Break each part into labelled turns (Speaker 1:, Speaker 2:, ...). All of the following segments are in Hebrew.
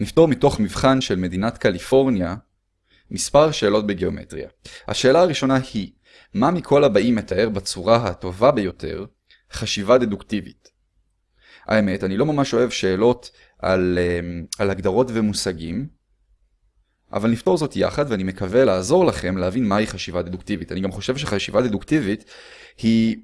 Speaker 1: נפתור מתוך מבחן של מדינת קליפורניה מספר שאלות בגיאומטריה. השאלה הראשונה היא, מה מכל הבאים מתאר בצורה הטובה ביותר חשיבה דדוקטיבית? האמת, אני לא ממש אוהב שאלות על, אמ, על הגדרות ומושגים, אבל נפתור זאת יחד ואני מקווה לעזור לכם להבין מהי חשיבה דדוקטיבית. אני גם חושב שחשיבה דדוקטיבית היא,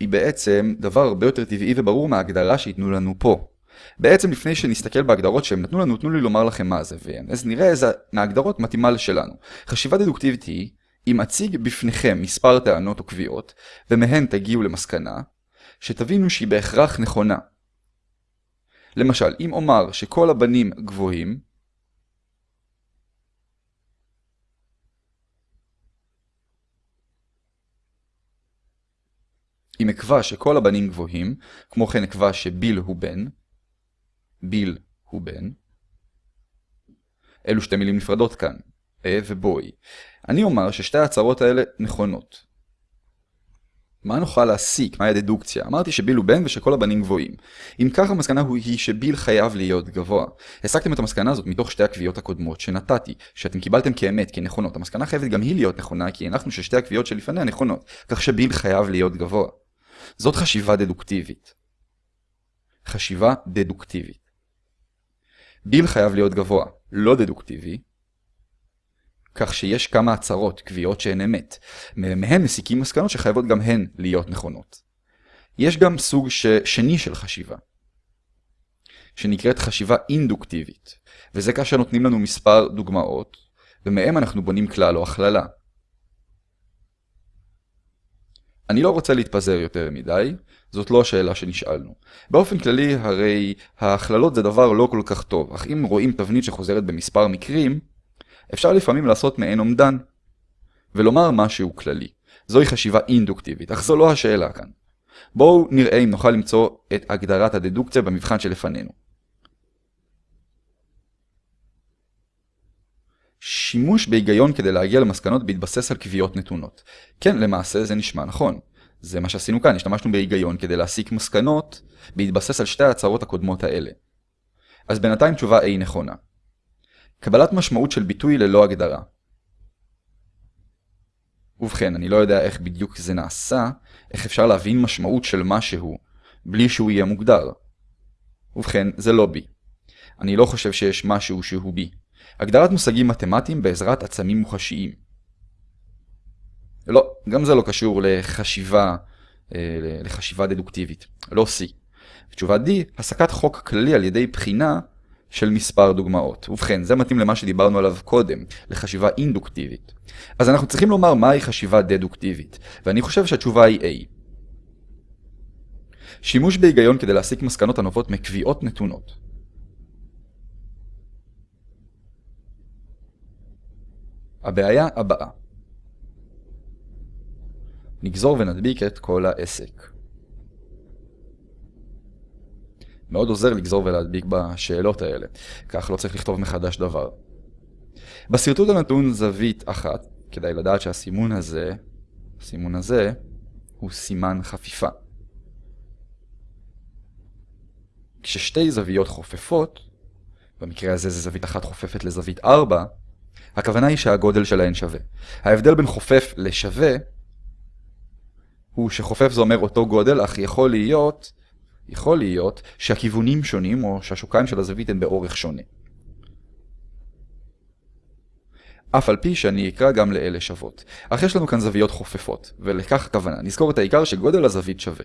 Speaker 1: היא בעצם דבר הרבה יותר טבעי וברור מההגדרה שייתנו לנו פה. בעצם לפני שנסתכל בהגדרות שהם נתנו לנו, תנו לי לומר לכם מה זה, אז נראה איזה מההגדרות מתאימה לשלנו. חשיבה דדוקטיבית היא, אם אציג בפניכם מספר טענות או קביעות, ומהן תגיעו למסקנה, שתבינו שהיא בהכרח נכונה. למשל, אם אומר שכל הבנים גבוהים, אם אקבע שכל הבנים גבוהים, כמו כן אקבע שביל הוא בן, ביל הוא בן. אלו שתי מילים נפרדות כאן, אה ובוי. אני אומר ששתי ההצהרות האלה נכונות. מה נוכל להסיק? מהי הדדוקציה? אמרתי שביל הוא בן ושכל הבנים גבוהים. אם כך המסקנה היא שביל חייב להיות גבוה. הסקתם את המסקנה הזאת מתוך שתי הקביעות הקודמות שנתתי, שאתם קיבלתם כאמת, כנכונות. המסקנה חייבת גם היא להיות נכונה, כי הנחנו ששתי הקביעות שלפניה נכונות, כך שביל חייב להיות גבוה. זאת חשיבה דדוקטיבית. חשיבה דדוקטיבית. ביל חייב להיות גבוה, לא דדוקטיבי, כך שיש כמה הצהרות, קביעות שהן אמת. מהן מסיקים מסקנות שחייבות גם הן להיות נכונות. יש גם סוג ש... שני של חשיבה, שנקראת חשיבה אינדוקטיבית, וזה כאשר נותנים לנו מספר דוגמאות, ומהם אנחנו בונים כלל או הכללה. אני לא רוצה להתפזר יותר מדי, זאת לא השאלה שנשאלנו. באופן כללי, הרי ההכללות זה דבר לא כל כך טוב, אך אם רואים תבנית שחוזרת במספר מקרים, אפשר לפעמים לעשות מעין אומדן, ולומר משהו כללי. זוהי חשיבה אינדוקטיבית, אך זו לא השאלה כאן. בואו נראה אם נוכל למצוא את הגדרת הדדוקציה במבחן שלפנינו. שימוש בהיגיון כדי להגיע למסקנות בהתבסס על קביעות נתונות. כן, למעשה זה נשמע נכון. זה מה שעשינו כאן, השתמשנו בהיגיון כדי להסיק מסקנות בהתבסס על שתי ההצהרות הקודמות האלה. אז בינתיים תשובה A נכונה. קבלת משמעות של ביטוי ללא הגדרה. ובכן, אני לא יודע איך בדיוק זה נעשה, איך אפשר להבין משמעות של משהו בלי שהוא יהיה מוגדר. ובכן, זה לא בי. אני לא חושב שיש משהו שהוא בי. הגדרת מושגים מתמטיים בעזרת עצמים מוחשיים. לא, גם זה לא קשור לחשיבה, אה, לחשיבה דדוקטיבית. לא C. תשובה D, הסקת חוק כללי על ידי בחינה של מספר דוגמאות. ובכן, זה מתאים למה שדיברנו עליו קודם, לחשיבה אינדוקטיבית. אז אנחנו צריכים לומר מהי חשיבה דדוקטיבית, ואני חושב שהתשובה היא A. שימוש בהיגיון כדי להסיק מסקנות הנובעות מקביעות נתונות. הבעיה הבאה נגזור ונדביק את כל העסק. מאוד עוזר לגזור ולהדביק בשאלות האלה, כך לא צריך לכתוב מחדש דבר. בשרטוט הנתון זווית אחת, כדאי לדעת שהסימון הזה, הסימון הזה, הוא סימן חפיפה. כששתי זוויות חופפות, במקרה הזה זה זווית אחת חופפת לזווית 4, הכוונה היא שהגודל שלהן שווה. ההבדל בין חופף לשווה הוא שחופף זה אומר אותו גודל, אך יכול להיות, יכול להיות שהכיוונים שונים, או שהשוקיים של הזווית הן באורך שונה. אף על פי שאני אקרא גם לאלה שוות. אך יש לנו כאן זוויות חופפות, ולכך הכוונה. נזכור את העיקר שגודל הזווית שווה.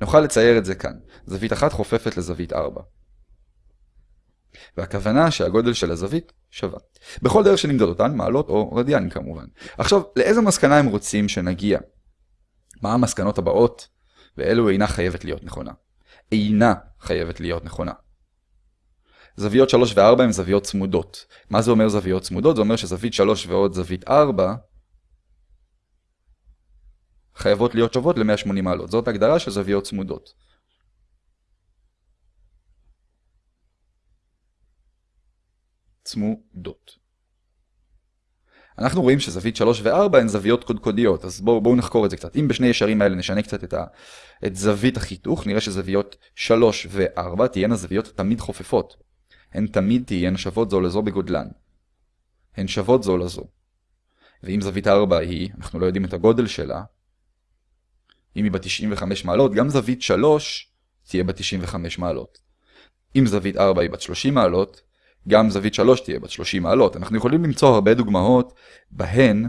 Speaker 1: נוכל לצייר את זה כאן. זווית אחת חופפת לזווית 4. והכוונה שהגודל של הזווית שווה. בכל דרך שנמדוד אותן, מעלות או רדיאנים כמובן. עכשיו, לאיזה מסקנה הם רוצים שנגיע? מה המסקנות הבאות? ואלו אינה חייבת להיות נכונה. אינה חייבת להיות נכונה. זוויות 3 ו-4 הן זוויות צמודות. מה זה אומר זוויות צמודות? זה אומר שזווית 3 ועוד זווית 4 חייבות להיות שוות ל-180 מעלות. זאת הגדרה של זוויות צמודות. צמודות. אנחנו רואים שזווית 3 ו-4 הן זוויות קודקודיות, אז בואו בוא נחקור את זה קצת. אם בשני ישרים האלה נשנה קצת את, ה, את זווית החיתוך, נראה שזוויות 3 ו-4 תהיינה זוויות תמיד חופפות. הן תמיד תהיינה שוות זו לזו בגודלן. הן שוות זו לזו. ואם זווית 4 היא, אנחנו לא יודעים את הגודל שלה, אם היא ב-95 מעלות, גם זווית 3 תהיה ב-95 מעלות. אם זווית 4 היא בת 30 מעלות, גם זווית 3 תהיה בת 30 מעלות. אנחנו יכולים למצוא הרבה דוגמאות בהן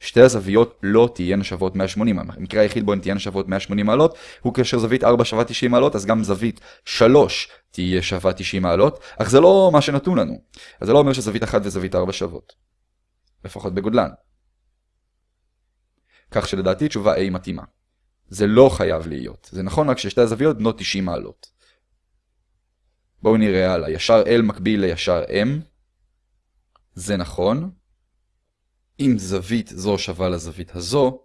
Speaker 1: שתי הזוויות לא תהיינה שוות 180. המקרה היחיד בו הן תהיינה שוות 180 מעלות הוא כאשר זווית 4 שווה 90 מעלות, אז גם זווית 3 תהיה שווה 90 מעלות, אך זה לא מה שנתון לנו. אז זה לא אומר שזווית 1 וזווית 4 שוות. לפחות בגודלן. כך שלדעתי תשובה A מתאימה. זה לא חייב להיות. זה נכון רק ששתי הזוויות בנות 90 מעלות. בואו נראה הלאה. ישר L מקביל לישר M. זה נכון. אם זווית זו שווה לזווית הזו,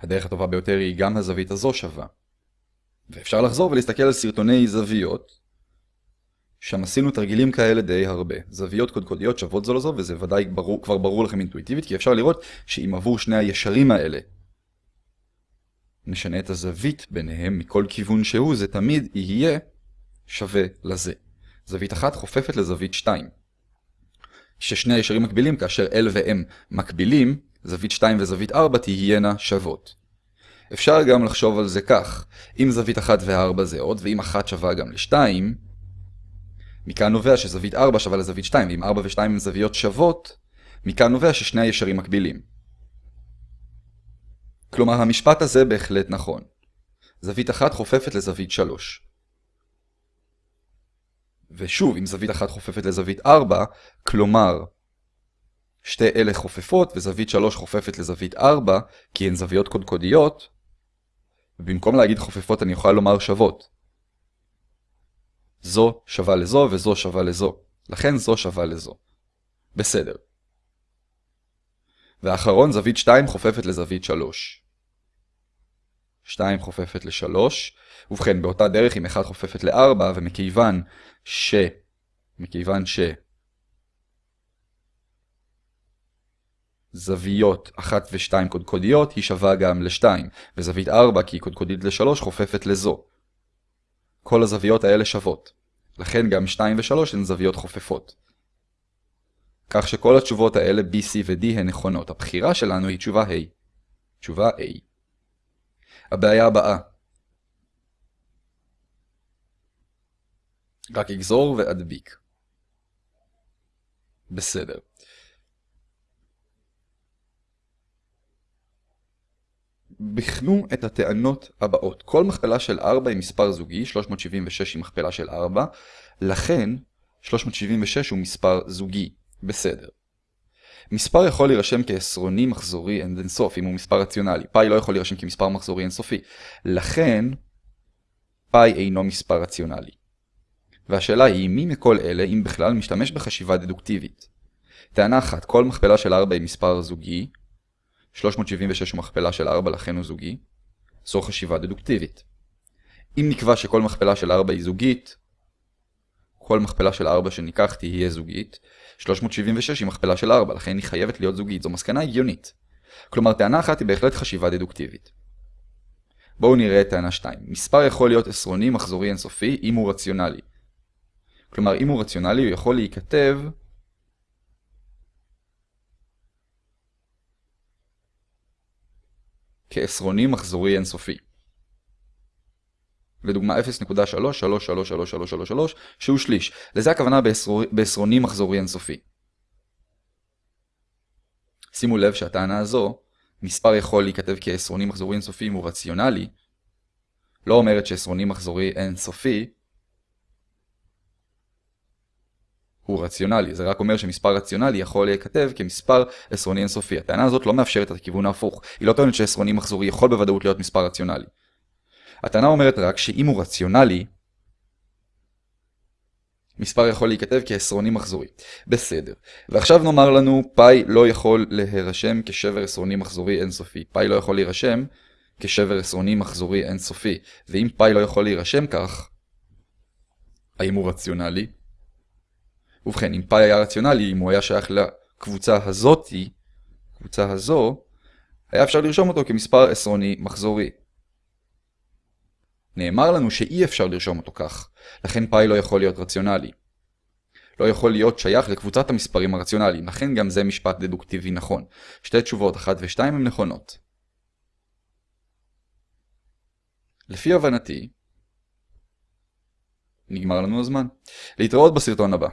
Speaker 1: הדרך הטובה ביותר היא גם הזווית הזו שווה. ואפשר לחזור ולהסתכל על סרטוני זוויות, שם עשינו תרגילים כאלה די הרבה. זוויות קודקודיות שוות זו לזו, וזה ודאי ברור, כבר ברור לכם אינטואיטיבית, כי אפשר לראות שאם עבור שני הישרים האלה נשנה את הזווית ביניהם מכל כיוון שהוא, זה תמיד יהיה שווה לזה. זווית אחת חופפת לזווית 2. ששני הישרים מקבילים, כאשר L ו-M מקבילים, זווית 2 וזווית 4 תהיינה שוות. אפשר גם לחשוב על זה כך, אם זווית 1 ו-4 זהות, ואם 1 שווה גם ל-2, מכאן נובע שזווית 4 שווה לזווית 2, ואם 4 ו-2 הם זוויות שוות, מכאן נובע ששני הישרים מקבילים. כלומר, המשפט הזה בהחלט נכון. זווית אחת חופפת לזווית 3. ושוב, אם זווית אחת חופפת לזווית 4, כלומר, שתי אלה חופפות וזווית 3 חופפת לזווית 4, כי הן זוויות קודקודיות, ובמקום להגיד חופפות אני אוכל לומר שוות. זו שווה לזו וזו שווה לזו. לכן זו שווה לזו. בסדר. ואחרון, זווית 2 חופפת לזווית 3. 2 חופפת ל-3. ובכן, באותה דרך אם 1 חופפת ל-4, ומכיוון ש... מכיוון ש... זוויות 1 ו-2 קודקודיות היא שווה גם ל-2, וזווית 4 כי היא קודקודית ל-3 חופפת לזו. כל הזוויות האלה שוות. לכן גם 2 ו-3 הן זוויות חופפות. כך שכל התשובות האלה B, C ו-D הן נכונות. הבחירה שלנו היא תשובה A. תשובה A. הבעיה הבאה. רק אגזור ואדביק. בסדר. בחנו את הטענות הבאות. כל מכפלה של 4 היא מספר זוגי, 376 היא מכפלה של 4, לכן 376 הוא מספר זוגי. בסדר. מספר יכול להירשם כעשרוני מחזורי אינסוף, אם הוא מספר רציונלי. פאי לא יכול להירשם כמספר מחזורי אינסופי. לכן, פאי אינו מספר רציונלי. והשאלה היא, מי מכל אלה, אם בכלל, משתמש בחשיבה דדוקטיבית? טענה אחת, כל מכפלה של 4 היא מספר זוגי, 376 הוא מכפלה של 4 לכן הוא זוגי, זו חשיבה דדוקטיבית. אם נקבע שכל מכפלה של 4 היא זוגית, כל מכפלה של 4 שניקח תהיה זוגית, 376 היא מכפלה של 4, לכן היא חייבת להיות זוגית. זו מסקנה הגיונית. כלומר, טענה אחת היא בהחלט חשיבה דדוקטיבית. בואו נראה את טענה 2. מספר יכול להיות עשרוני מחזורי אינסופי אם הוא רציונלי. כלומר, אם הוא רציונלי הוא יכול להיכתב כעשרוני מחזורי אינסופי. לדוגמה 0.3333333 שהוא שליש. לזה הכוונה בעשרוני מחזורי אינסופי. שימו לב שהטענה הזו, מספר יכול להיכתב כעשרוני מחזורי אינסופי אם הוא רציונלי, לא אומרת שעשרוני מחזורי אינסופי הוא רציונלי, זה רק אומר שמספר רציונלי יכול להיכתב כמספר עשרוני אינסופי. הטענה הזאת לא מאפשרת את הכיוון ההפוך, היא לא טוענת שעשרוני מחזורי יכול בוודאות להיות מספר רציונלי. הטענה אומרת רק שאם הוא רציונלי, מספר יכול להיכתב כעשרוני מחזורי. בסדר. ועכשיו נאמר לנו, פאי לא יכול להירשם כשבר עשרוני מחזורי אינסופי. פאי לא יכול להירשם כשבר עשרוני מחזורי אינסופי. ואם פאי לא יכול להירשם כך, האם הוא רציונלי? ובכן, אם פאי היה רציונלי, אם הוא היה שייך לקבוצה הזאתי, קבוצה הזו, היה אפשר לרשום אותו כמספר עשרוני מחזורי. נאמר לנו שאי אפשר לרשום אותו כך, לכן פאי לא יכול להיות רציונלי. לא יכול להיות שייך לקבוצת המספרים הרציונליים, לכן גם זה משפט דדוקטיבי נכון. שתי תשובות, אחת ושתיים, הן נכונות. לפי הבנתי, נגמר לנו הזמן. להתראות בסרטון הבא.